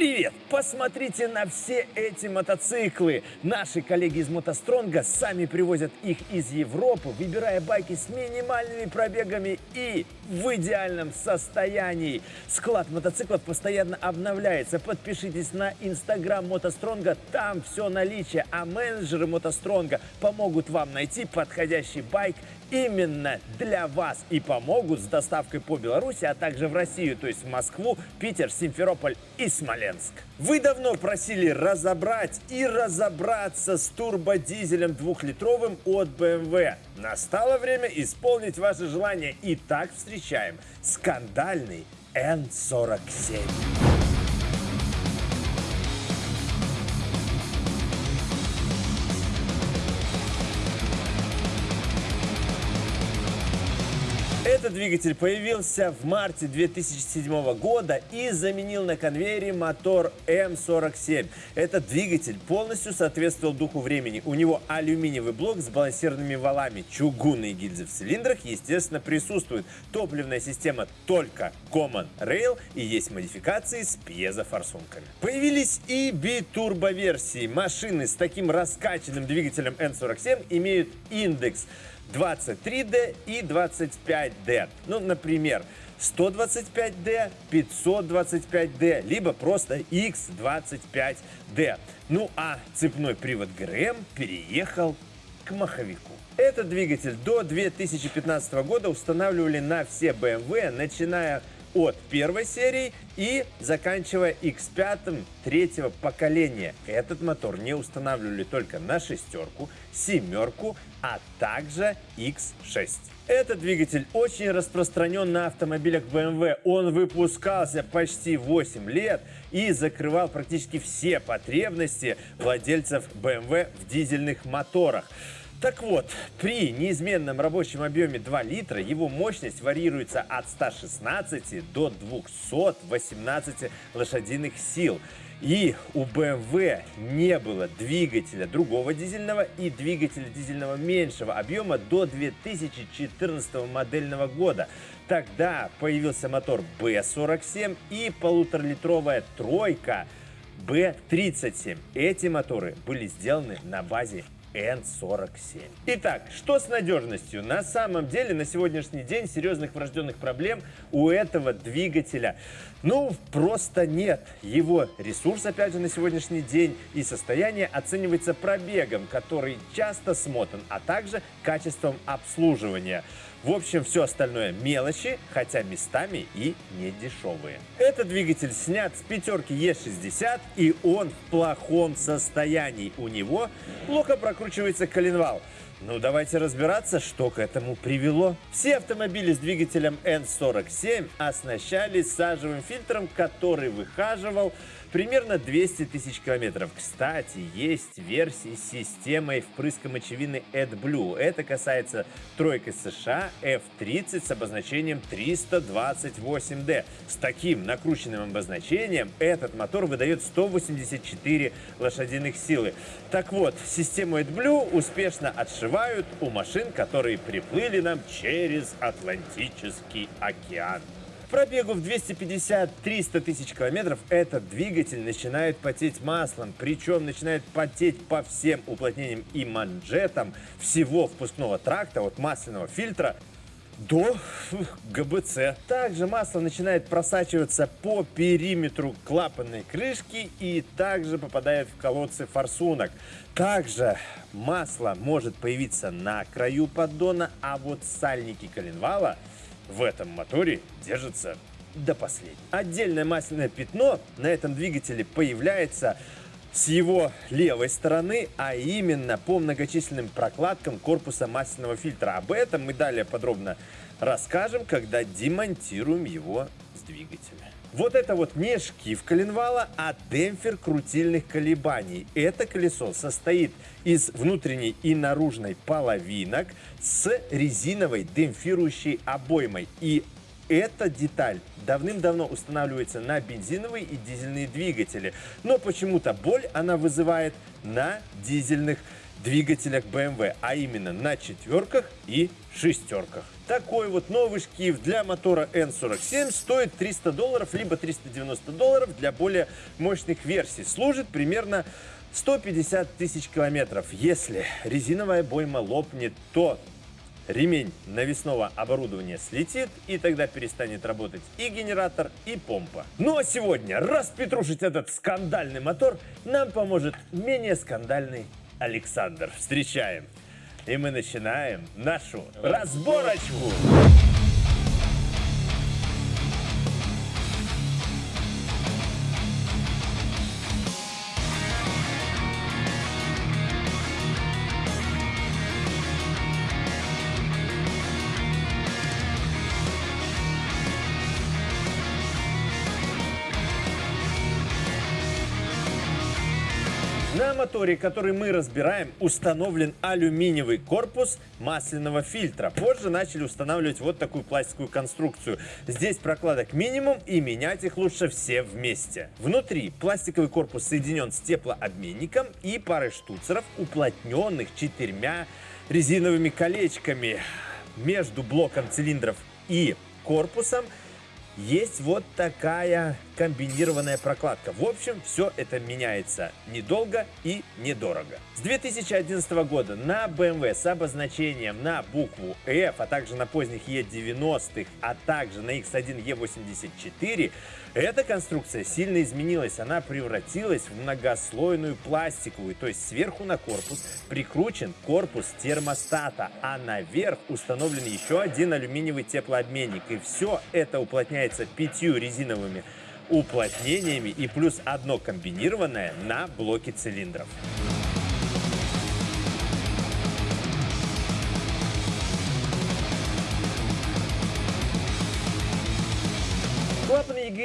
Привет! Посмотрите на все эти мотоциклы. Наши коллеги из Мотостронга сами привозят их из Европы, выбирая байки с минимальными пробегами и в идеальном состоянии. Склад мотоциклов постоянно обновляется. Подпишитесь на инстаграм Мотостронга, там все наличие, а менеджеры Мотостронга помогут вам найти подходящий байк именно для вас и помогут с доставкой по Беларуси, а также в Россию, то есть в Москву, Питер, Симферополь и Смоленск. Вы давно просили разобрать и разобраться с турбодизелем двухлитровым от BMW. Настало время исполнить ваше желание. И так встречаем скандальный N47. Этот двигатель появился в марте 2007 года и заменил на конвейере мотор М47. Этот двигатель полностью соответствовал духу времени. У него алюминиевый блок с балансированными валами, чугунные гильзы в цилиндрах, естественно, присутствуют. Топливная система только Common Rail и есть модификации с пьезофорсунками. Появились и битурбо-версии. Машины с таким раскачанным двигателем N47 имеют индекс 23D и 25D. Ну, например, 125D, 525D, либо просто X25D. Ну, а цепной привод ГРМ переехал к маховику. Этот двигатель до 2015 года устанавливали на все BMW, начиная от первой серии и заканчивая X5 третьего поколения. Этот мотор не устанавливали только на шестерку, семерку, а также X6. Этот двигатель очень распространен на автомобилях BMW. Он выпускался почти 8 лет и закрывал практически все потребности владельцев BMW в дизельных моторах. Так вот, при неизменном рабочем объеме 2 литра его мощность варьируется от 116 до 218 лошадиных сил. И у BMW не было двигателя другого дизельного и двигателя дизельного меньшего объема до 2014 модельного года. Тогда появился мотор B47 и полуторалитровая тройка B37. Эти моторы были сделаны на базе N47. Итак, что с надежностью? На самом деле, на сегодняшний день серьезных врожденных проблем у этого двигателя, ну, просто нет. Его ресурс, опять же, на сегодняшний день и состояние оценивается пробегом, который часто смотан, а также качеством обслуживания. В общем, все остальное мелочи, хотя местами и не дешевые. Этот двигатель снят с пятерки Е60 и он в плохом состоянии. У него плохо прокручивается коленвал. Ну, давайте разбираться, что к этому привело. Все автомобили с двигателем N47 оснащались сажевым фильтром, который выхаживал примерно 200 тысяч километров. Кстати, есть версии с системой впрыска мочевины AdBlue. Это касается тройки США F30 с обозначением 328D. С таким накрученным обозначением этот мотор выдает 184 лошадиных силы. Так вот, систему AdBlue успешно отшивают у машин, которые приплыли нам через Атлантический океан пробегу в 250-300 тысяч километров этот двигатель начинает потеть маслом, причем начинает потеть по всем уплотнениям и манжетам всего впускного тракта, от масляного фильтра до ГБЦ. Также масло начинает просачиваться по периметру клапанной крышки и также попадает в колодцы форсунок. Также масло может появиться на краю поддона, а вот сальники коленвала – в этом моторе держится до последнего. Отдельное масляное пятно на этом двигателе появляется с его левой стороны, а именно по многочисленным прокладкам корпуса масляного фильтра. Об этом мы далее подробно расскажем, когда демонтируем его с двигателя. Вот это вот не шкив коленвала, а демпфер крутильных колебаний. Это колесо состоит из внутренней и наружной половинок с резиновой демпфирующей обоймой. И эта деталь давным-давно устанавливается на бензиновые и дизельные двигатели. Но почему-то боль она вызывает на дизельных двигателях BMW, а именно на четверках и шестерках. Такой вот новый шкив для мотора N47 стоит 300 долларов, либо 390 долларов для более мощных версий. Служит примерно 150 тысяч километров. Если резиновая бойма лопнет, то ремень навесного оборудования слетит, и тогда перестанет работать и генератор, и помпа. Ну а сегодня распетрушить этот скандальный мотор нам поможет менее скандальный Александр. Встречаем! И мы начинаем нашу разборочку! На моторе, который мы разбираем, установлен алюминиевый корпус масляного фильтра. Позже начали устанавливать вот такую пластиковую конструкцию. Здесь прокладок минимум и менять их лучше все вместе. Внутри пластиковый корпус соединен с теплообменником и парой штуцеров, уплотненных четырьмя резиновыми колечками. Между блоком цилиндров и корпусом есть вот такая комбинированная прокладка. В общем, все это меняется недолго и недорого. С 2011 года на BMW с обозначением на букву F, а также на поздних E90, а также на X1 E84, эта конструкция сильно изменилась. Она превратилась в многослойную пластиковую, то есть сверху на корпус прикручен корпус термостата, а наверх установлен еще один алюминиевый теплообменник. И все это уплотняется пятью резиновыми уплотнениями и плюс одно комбинированное на блоке цилиндров.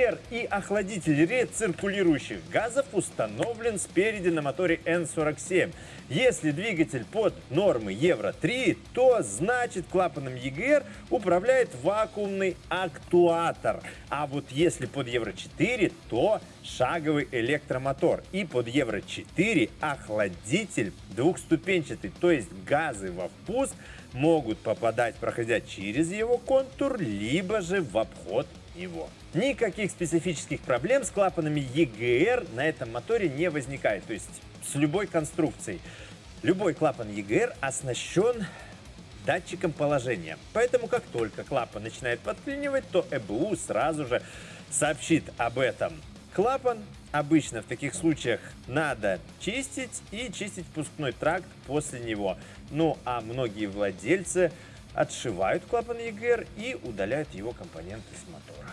EGR и охладитель рециркулирующих газов установлен спереди на моторе N47. Если двигатель под нормы Евро-3, то значит клапаном EGR управляет вакуумный актуатор. А вот если под Евро-4, то шаговый электромотор. И под Евро-4 охладитель двухступенчатый, то есть газы во впуск могут попадать, проходя через его контур, либо же в обход его. Никаких специфических проблем с клапанами EGR на этом моторе не возникает, то есть с любой конструкцией. Любой клапан EGR оснащен датчиком положения. Поэтому как только клапан начинает подклинивать, то ЭБУ сразу же сообщит об этом. Клапан обычно в таких случаях надо чистить и чистить впускной тракт после него. Ну а многие владельцы отшивают клапан EGR и удаляют его компоненты с мотора.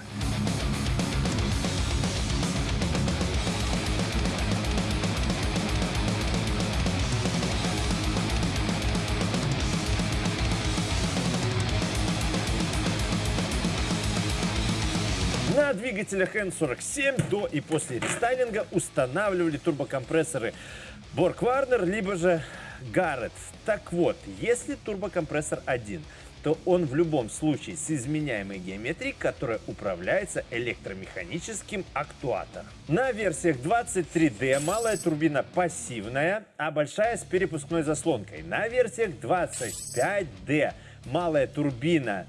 На двигателях N47 до и после рестайлинга устанавливали турбокомпрессоры Borg Warner, либо же Garrett. Так вот, если турбокомпрессор один, то он в любом случае с изменяемой геометрией, которая управляется электромеханическим актуатором. На версиях 23D малая турбина пассивная, а большая с перепускной заслонкой. На версиях 25D малая турбина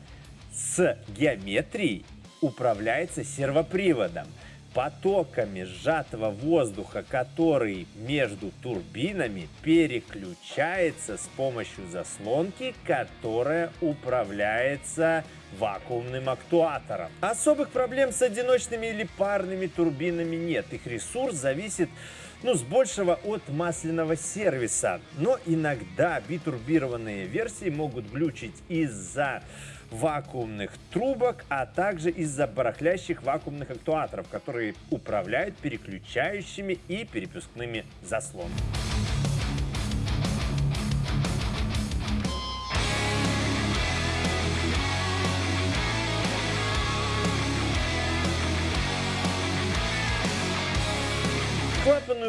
с геометрией управляется сервоприводом. Потоками сжатого воздуха, который между турбинами переключается с помощью заслонки, которая управляется вакуумным актуатором. Особых проблем с одиночными или парными турбинами нет. Их ресурс зависит ну, с большего от масляного сервиса. Но иногда битурбированные версии могут глючить из-за вакуумных трубок, а также из-за барахлящих вакуумных актуаторов, которые управляют переключающими и перепускными заслонами.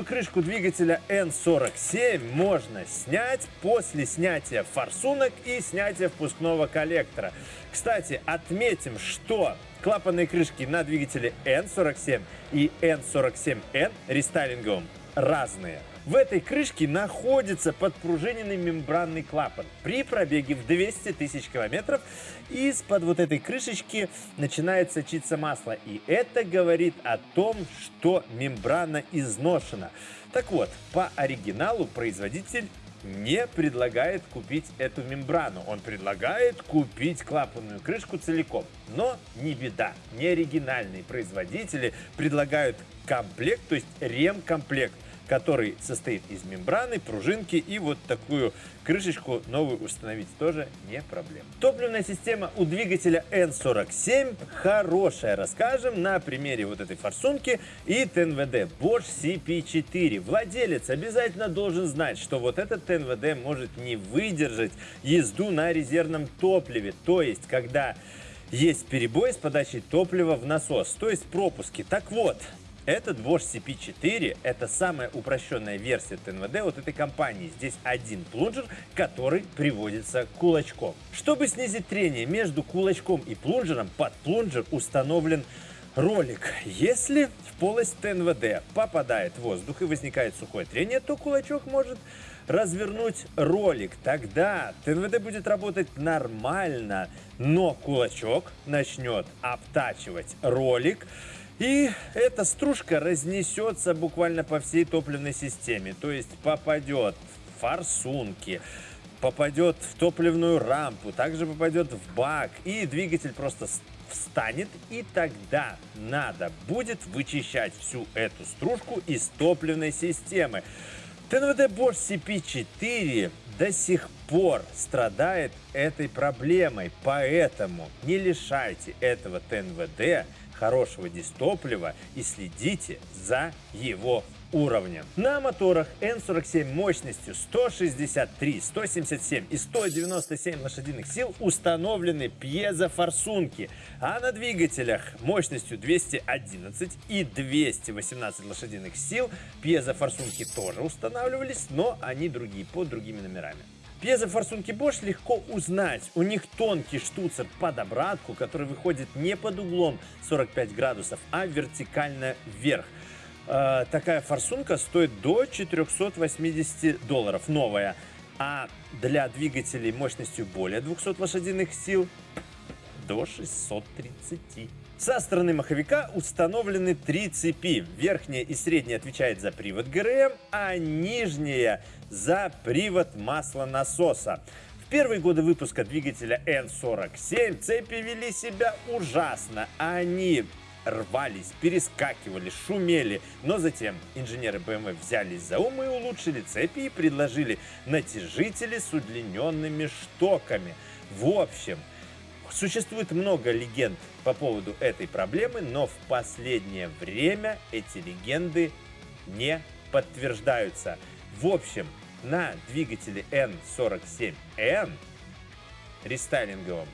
Крышку двигателя N47 можно снять после снятия форсунок и снятия впускного коллектора. Кстати, отметим, что клапанные крышки на двигателе N47 и N47N рестайлинговом разные. В этой крышке находится подпружиненный мембранный клапан. При пробеге в 200 тысяч километров из-под вот этой крышечки начинает сочиться масло. И это говорит о том, что мембрана изношена. Так вот, по оригиналу производитель не предлагает купить эту мембрану. Он предлагает купить клапанную крышку целиком. Но не беда, не оригинальные производители предлагают комплект, то есть ремкомплект который состоит из мембраны, пружинки и вот такую крышечку новую установить тоже не проблема. Топливная система у двигателя N47 хорошая. Расскажем на примере вот этой форсунки и ТНВД Bosch CP4. Владелец обязательно должен знать, что вот этот ТНВД может не выдержать езду на резервном топливе. То есть, когда есть перебой с подачей топлива в насос, то есть пропуски. Так вот, этот Bosch CP4 это самая упрощенная версия ТНВД от этой компании. Здесь один плунжер, который приводится кулачком. Чтобы снизить трение между кулачком и плунжером, под плунжер установлен ролик. Если в полость ТНВД попадает воздух и возникает сухое трение, то кулачок может развернуть ролик. Тогда ТНВД будет работать нормально, но кулачок начнет обтачивать ролик, и эта стружка разнесется буквально по всей топливной системе. То есть попадет в форсунки, попадет в топливную рампу, также попадет в бак. И двигатель просто встанет. И тогда надо будет вычищать всю эту стружку из топливной системы. ТНВД Bosch CP4 до сих пор страдает этой проблемой. Поэтому не лишайте этого ТНВД хорошего дистоплива и следите за его уровнем. На моторах N47 мощностью 163, 177 и 197 лошадиных сил установлены пьезофорсунки, а на двигателях мощностью 211 и 218 лошадиных сил пьезофорсунки тоже устанавливались, но они другие, под другими номерами. Пьезофорсунки Bosch легко узнать. У них тонкий штуцер под обратку, который выходит не под углом 45 градусов, а вертикально вверх. Э, такая форсунка стоит до 480 долларов, новая. А для двигателей мощностью более 200 лошадиных сил до 630. Со стороны маховика установлены три цепи. Верхняя и средняя отвечает за привод ГРМ, а нижняя за привод маслонасоса. В первые годы выпуска двигателя N47 цепи вели себя ужасно. Они рвались, перескакивали, шумели. Но затем инженеры BMW взялись за ум и улучшили цепи и предложили натяжители с удлиненными штоками. В общем, Существует много легенд по поводу этой проблемы, но в последнее время эти легенды не подтверждаются. В общем, на двигателе N47N рестайлинговом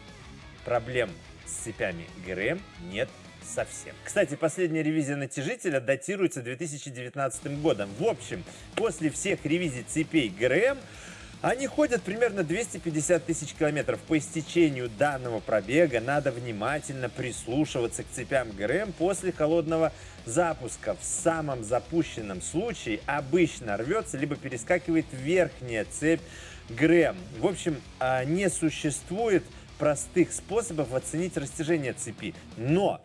проблем с цепями ГРМ нет совсем. Кстати, последняя ревизия натяжителя датируется 2019 годом. В общем, после всех ревизий цепей ГРМ они ходят примерно 250 тысяч километров. По истечению данного пробега надо внимательно прислушиваться к цепям ГРМ после холодного запуска. В самом запущенном случае обычно рвется либо перескакивает верхняя цепь ГРМ. В общем, а, не существует простых способов оценить растяжение цепи. Но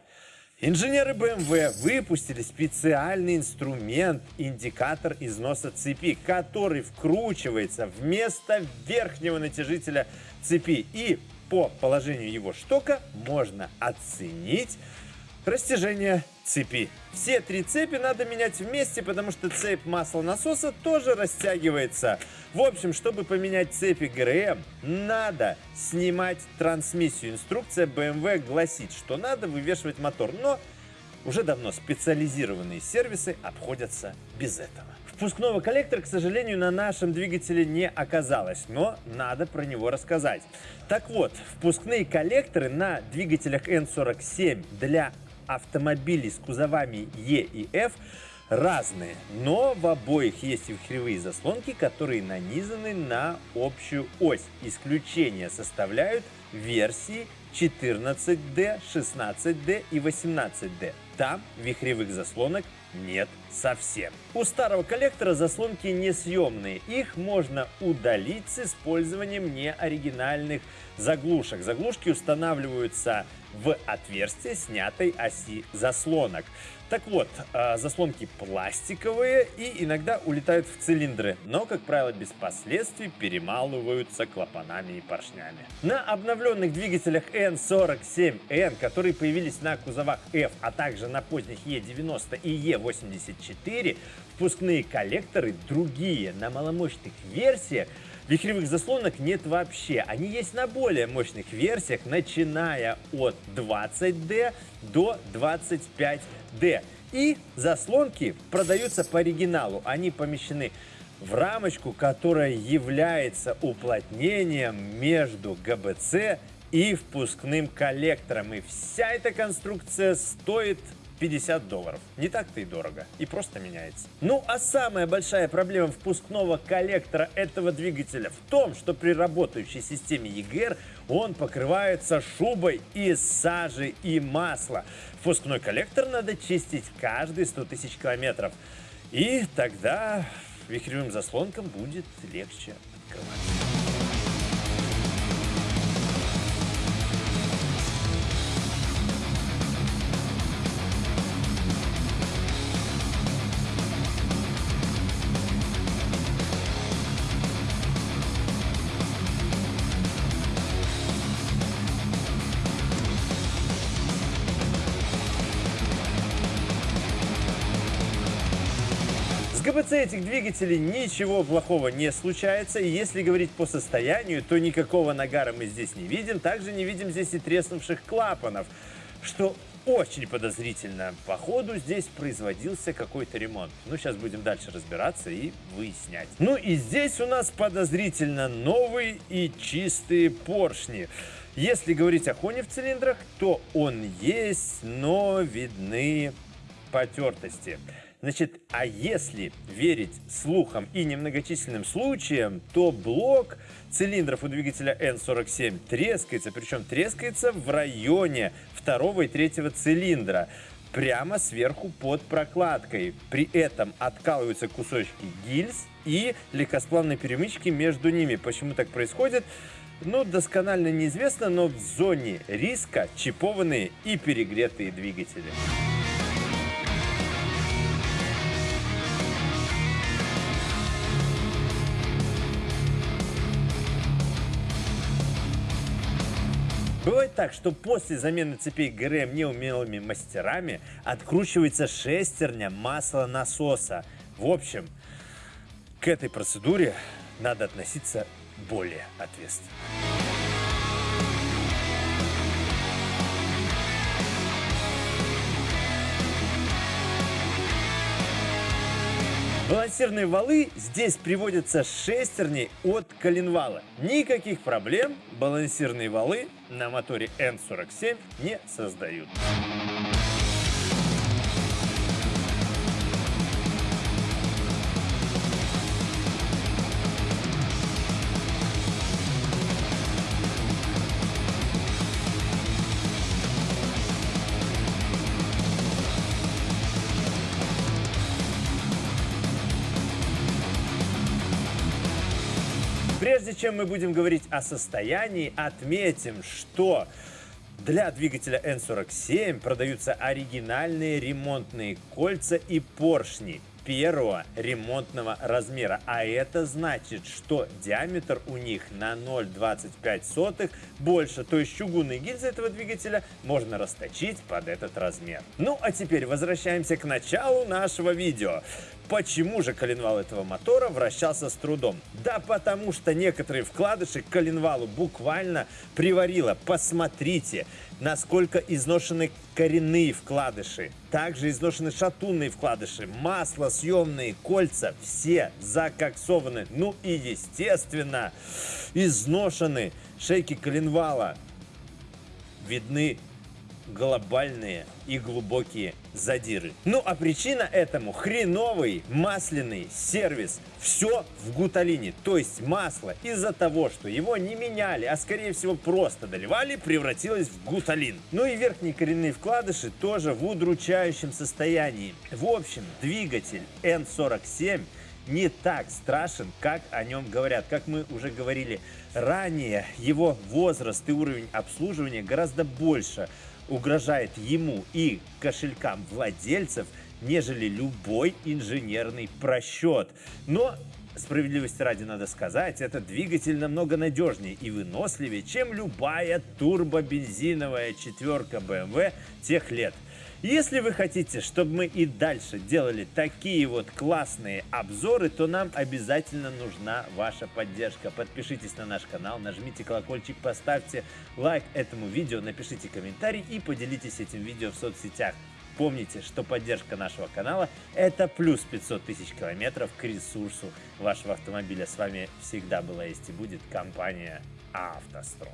Инженеры BMW выпустили специальный инструмент, индикатор износа цепи, который вкручивается вместо верхнего натяжителя цепи. И по положению его штока можно оценить растяжение цепи. Все три цепи надо менять вместе, потому что цепь маслонасоса тоже растягивается. В общем, чтобы поменять цепи ГРМ, надо снимать трансмиссию. Инструкция BMW гласит, что надо вывешивать мотор, но уже давно специализированные сервисы обходятся без этого. Впускного коллектора, к сожалению, на нашем двигателе не оказалось, но надо про него рассказать. Так вот, впускные коллекторы на двигателях N47 для автомобилей с кузовами E и F разные, но в обоих есть вихревые заслонки, которые нанизаны на общую ось. Исключение составляют версии 14D, 16D и 18D. Там вихревых заслонок нет совсем. У старого коллектора заслонки несъемные. Их можно удалить с использованием неоригинальных заглушек. Заглушки устанавливаются в отверстие снятой оси заслонок. Так вот, а, заслонки пластиковые и иногда улетают в цилиндры, но, как правило, без последствий перемалываются клапанами и поршнями. На обновленных двигателях N47N, которые появились на кузовах F, а также на поздних E90 и E84, впускные коллекторы другие. На маломощных версиях Вихревых заслонок нет вообще. Они есть на более мощных версиях, начиная от 20D до 25D. И заслонки продаются по оригиналу. Они помещены в рамочку, которая является уплотнением между ГБЦ и впускным коллектором. И вся эта конструкция стоит 50 долларов. Не так-то и дорого. И просто меняется. Ну, а самая большая проблема впускного коллектора этого двигателя в том, что при работающей системе EGR он покрывается шубой из сажи и масла. Впускной коллектор надо чистить каждые 100 тысяч километров. И тогда вихревым заслонкам будет легче открываться. ГБЦ этих двигателей ничего плохого не случается, и если говорить по состоянию, то никакого нагара мы здесь не видим, также не видим здесь и треснувших клапанов, что очень подозрительно. Походу здесь производился какой-то ремонт. Ну, сейчас будем дальше разбираться и выяснять. Ну и здесь у нас подозрительно новые и чистые поршни. Если говорить о хоне в цилиндрах, то он есть, но видны потертости. Значит, а если верить слухам и немногочисленным случаям, то блок цилиндров у двигателя N47 трескается, причем трескается в районе второго и третьего цилиндра прямо сверху под прокладкой. При этом откалываются кусочки гильз и легкосплавной перемычки между ними. Почему так происходит? Ну, досконально неизвестно, но в зоне риска чипованные и перегретые двигатели. Бывает так, что после замены цепей ГРМ неумелыми мастерами откручивается шестерня маслонасоса. В общем, к этой процедуре надо относиться более ответственно. Балансирные валы здесь приводятся шестерней от коленвала. Никаких проблем балансирные валы на моторе N47 не создают. Прежде чем мы будем говорить о состоянии, отметим, что для двигателя N47 продаются оригинальные ремонтные кольца и поршни первого ремонтного размера. А это значит, что диаметр у них на 0,25 больше. То есть чугунные гильзы этого двигателя можно расточить под этот размер. Ну а теперь возвращаемся к началу нашего видео. Почему же коленвал этого мотора вращался с трудом? Да потому что некоторые вкладыши коленвалу буквально приварило. Посмотрите, насколько изношены коренные вкладыши. Также изношены шатунные вкладыши, масло, съемные, кольца. Все закоксованы. Ну и естественно, изношены шейки коленвала. Видны глобальные и глубокие задиры. Ну а причина этому хреновый масляный сервис. Все в гуталине, то есть масло из-за того, что его не меняли, а скорее всего просто доливали, превратилось в гуталин. Ну и верхние коренные вкладыши тоже в удручающем состоянии. В общем, двигатель N47 не так страшен, как о нем говорят. Как мы уже говорили ранее, его возраст и уровень обслуживания гораздо больше угрожает ему и кошелькам владельцев, нежели любой инженерный просчет. Но Справедливости ради надо сказать, этот двигатель намного надежнее и выносливее, чем любая турбобензиновая четверка BMW тех лет. Если вы хотите, чтобы мы и дальше делали такие вот классные обзоры, то нам обязательно нужна ваша поддержка. Подпишитесь на наш канал, нажмите колокольчик, поставьте лайк этому видео, напишите комментарий и поделитесь этим видео в соцсетях. Помните, что поддержка нашего канала – это плюс 500 тысяч километров к ресурсу вашего автомобиля. С вами всегда была есть и будет компания «АвтоСтрой».